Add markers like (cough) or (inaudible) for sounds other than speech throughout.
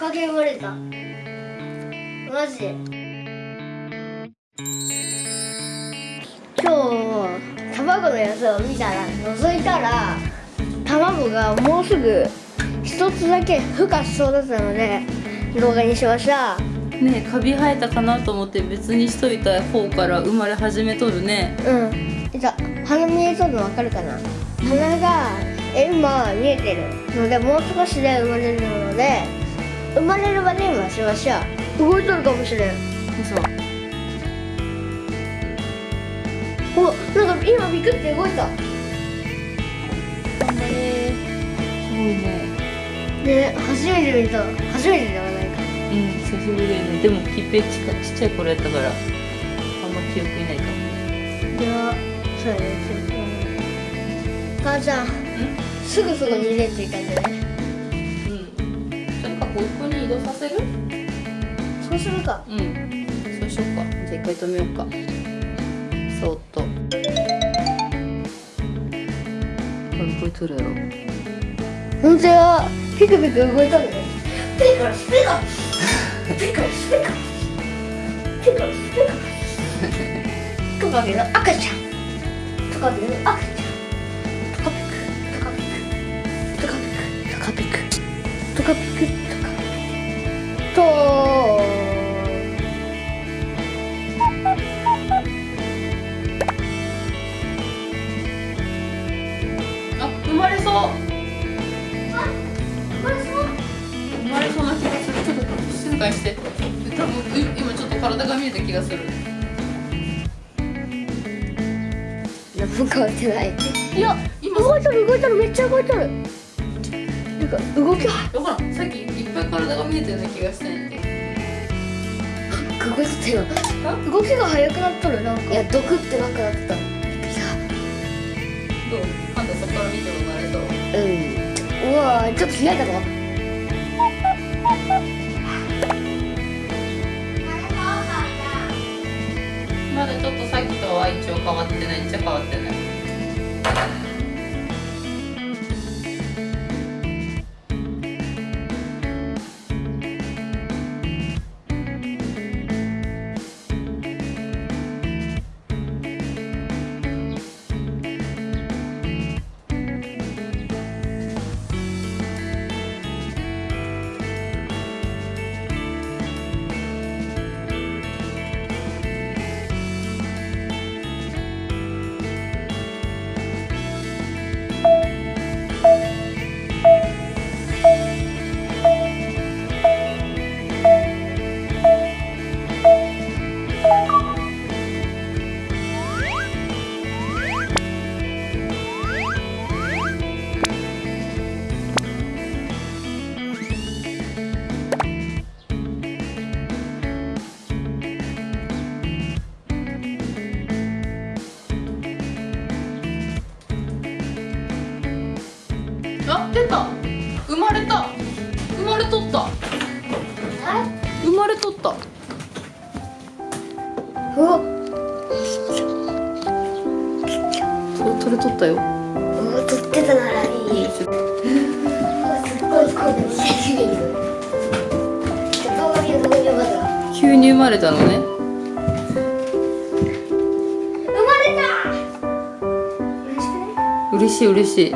かけ生まれた。マジで。今日卵のやつを見たら覗いたら卵がもうすぐ一つだけ孵化しそうだったので動画にしました。ねカビ生えたかなと思って別にしといた方から生まれ始めとるね。うん。じゃあ鼻見えとるの分かるかな？鼻がえ今見えてるのでもう少しで生まれるので生まれるまで今しましょう。動いとるかもしれん。そうおなんか今ビクって動いた。頑張れすごいね。ね初めて見た。初めてではないか。うん久しぶりだよね。でもきっぺちかちっちゃい頃やったからあんま記憶にないかもね。ではそうやね。母ちゃんすぐそこに入れていかんじゃねうんそれかここに移動させる？そうするか。うん。そうしようか。じゃあ一回止めようか。そーっと。これ動いとるやろ。本当や。ピクピク動いたんだね。ピクルスピク。ルスピクルスピク。ルスピクルスピク。ル (laughs) ストカゲの赤ちゃん。トカゲの赤ちゃん。トと静かにして。多分い今ちょっと体が見えた気がする。何も変わってない。いや今動いとる動いとるめっちゃ動いとる。なんか動き。分からん。さっきいっぱい体が見えたような気がしたんやてよ。動きが速くなっとるなんか。いやドクってなくなってた。どう？そこから見てもなれそう。うん。うわーちょっと開いたぞさっきとは一応変わってないっちゃ変わってない。れとった。うわ。と取れとったよ。うわ撮ってたならいい。すっごいこう久しぶり動画見る動画見るまだ急に生まれたのね。生まれた。嬉しくない嬉しい。嬉しいう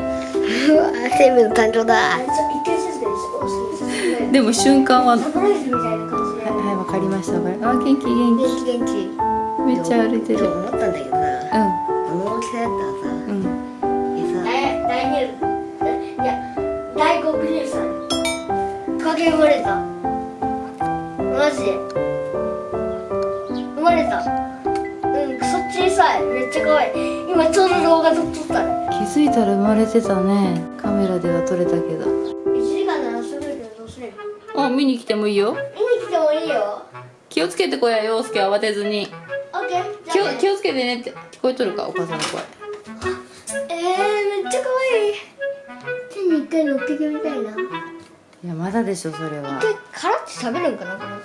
わ生命の誕生だ。でも瞬間はサプライズみたいな感じではいわかりましたわかりあ元気元元気元気気めっちゃ歩いてる思ったんだけどさうあの大きさだったらさんうんさ第第二いや第五グループさんかけ生まれたマジで生まれたうんクソ小さいめっちゃ可愛い今ちょうど動画撮っとったね気づいたら生まれてたねカメラでは撮れたけど1時間ならすぐけどどうするあ見に来てもいいよ見に来てもいいよ気をつけてこや陽介。慌てずに。気を気をつけてねって聞こえとるか？お母さんの声。えー、めっちゃ可愛い。手に一回乗っけてみたいな。いやまだでしょそれは。殻って食べるんかなこの子。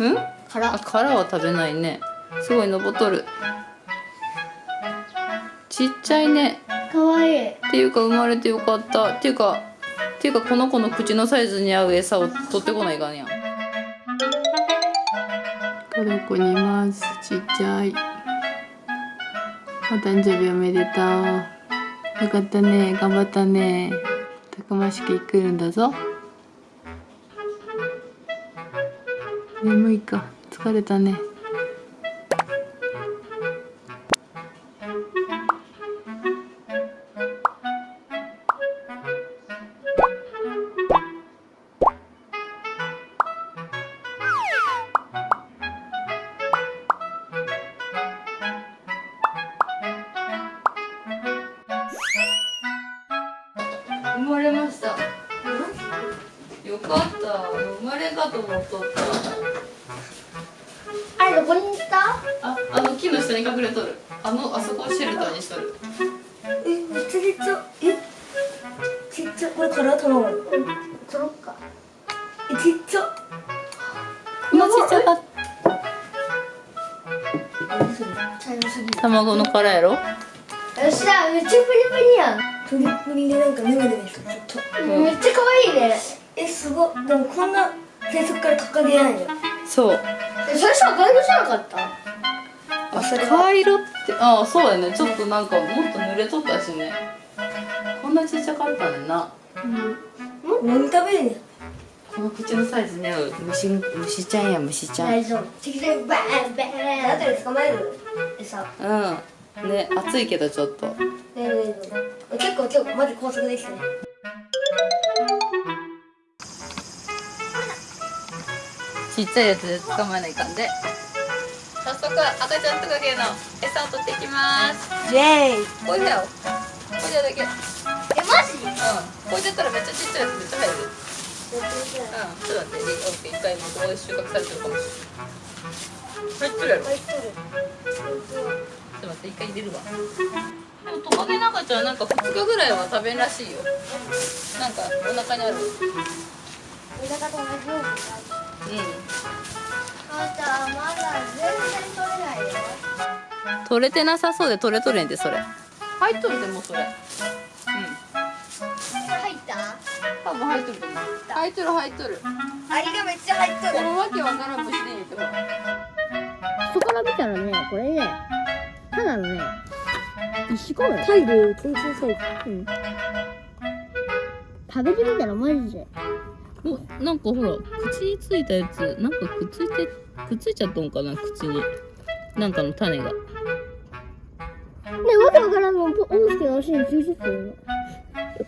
うん？殻あ殻は食べないね。すごい登っとる。ちっちゃいね。可愛い。っていうか生まれてよかった。っていうかていうかこの子の口のサイズに合う餌を取ってこないかんやんトルコにいます。ちっちゃい。お誕生日おめでとう。よかったね。頑張ったね。たくましく来るんだぞ。眠いか。疲れたね。よかった。生まれかと思っとった。あれどこに行った？あ、あの木の下に隠れとる。あの、あそこをシェルターにしとる。え、めっちゃちっちゃ。え？ちっちゃ。これ殻取ろう。取ろっか。え、ちっちゃ。今ちっちゃかっ茶色すぎる。た卵の殻やろ？よっしゃめっちゃプリプリやん。プリプリでなんかヌメヌメしてるちょっと。めっちゃ可愛いねえ、すごい。でもこんな最初から掲げないよそう。えそれさガイドじゃなかった？あ、赤色って。ああ、そうやね。ちょっとなんかもっと濡れとったしね。こんなちっちゃかったねんな。何食べるんや？この口のサイズに合う虫虫ちゃんや虫ちゃん。大丈夫。適当にバーンバーン。あとで捕まえる餌。うん。ね、暑いけどちょっと。ねえねえねえ。結構結構マジ高速できたねちっちゃいやつで捕まえないかんで。早速赤ちゃんトカゲの餌を取っていきます。イェーイ。これだよこれだけ。うんえマジ？これだったらめっちゃちっちゃいやつめっちゃ入る。うん、ちょっと待って、オッケー、一回もここで収穫されてるかも。しれない。入ってるやろ。ちょ入っとるっと待って、一回入れるわ。でもトカゲの赤ちゃんなんか2日ぐらいは食べんらしいよ。なんかお腹にある。メダカと同じように取れてなさそうで取れとれんでそれ。入っとるでもうそれ。うん。入った？多分入っとると思う。入っとる入っとる。アリがめっちゃ入っとこのわけわからん虫で言うてほら。そこから見たらねこれねただのね石ころタイル全然さいうん食べてみたらマジでお、なんかほら口についたやつなんかくっついてくっついちゃったんかな口に。なんかの種が。ねわけわからんのポンして足についてたよ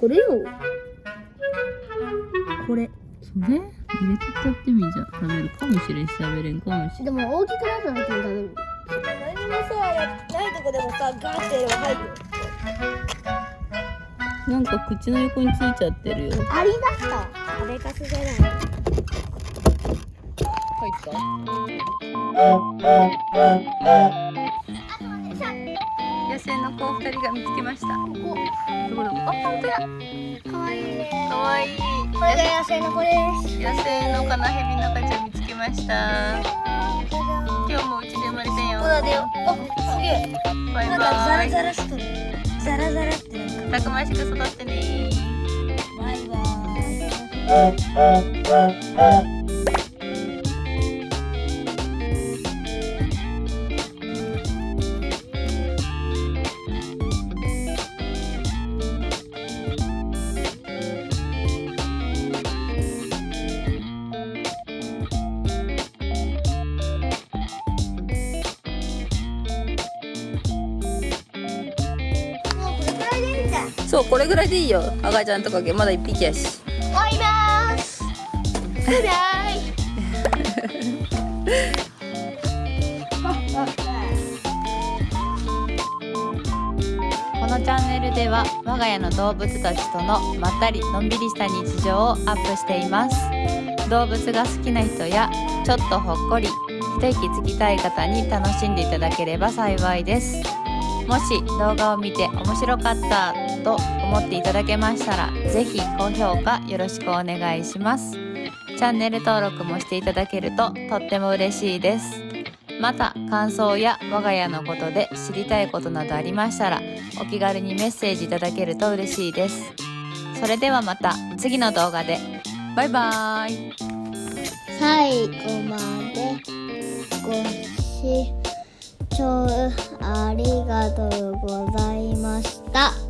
これよ。これ。それ入れてったってみじゃ食べるかもしれん。し食べれんかもしれん。でも大きくなった時に食べる何もさやないとこでもさガーってやれば入るよなんか口の横についちゃってるよ。アリだった食べかすじゃない入った。野生の子二人が見つけました。おどこどこあ本当やかわいいね。かわい。い。これが野生の子です野生のカナヘビの赤ちゃん見つけました今日もうちで生まれたよそうだよあすげえバイなんかザラザラしとるザラザラってなんかたくましく育ってね。そうこれぐらいでいいよ。赤ちゃんとかまだ一匹やし。このチャンネルでは我が家の動物たちとのまったりのんびりした日常をアップしています。動物が好きな人やちょっとほっこり一息つきたい方に楽しんでいただければ幸いです。もし動画を見て面白かったと思っていただけましたらぜひ高評価よろしくお願いします。チャンネル登録もしていただけるととっても嬉しいです。また感想や我が家のことで知りたいことなどありましたらお気軽にメッセージいただけると嬉しいです。それではまた次の動画で。バイバーイ。最後までご視聴ありがとうございました。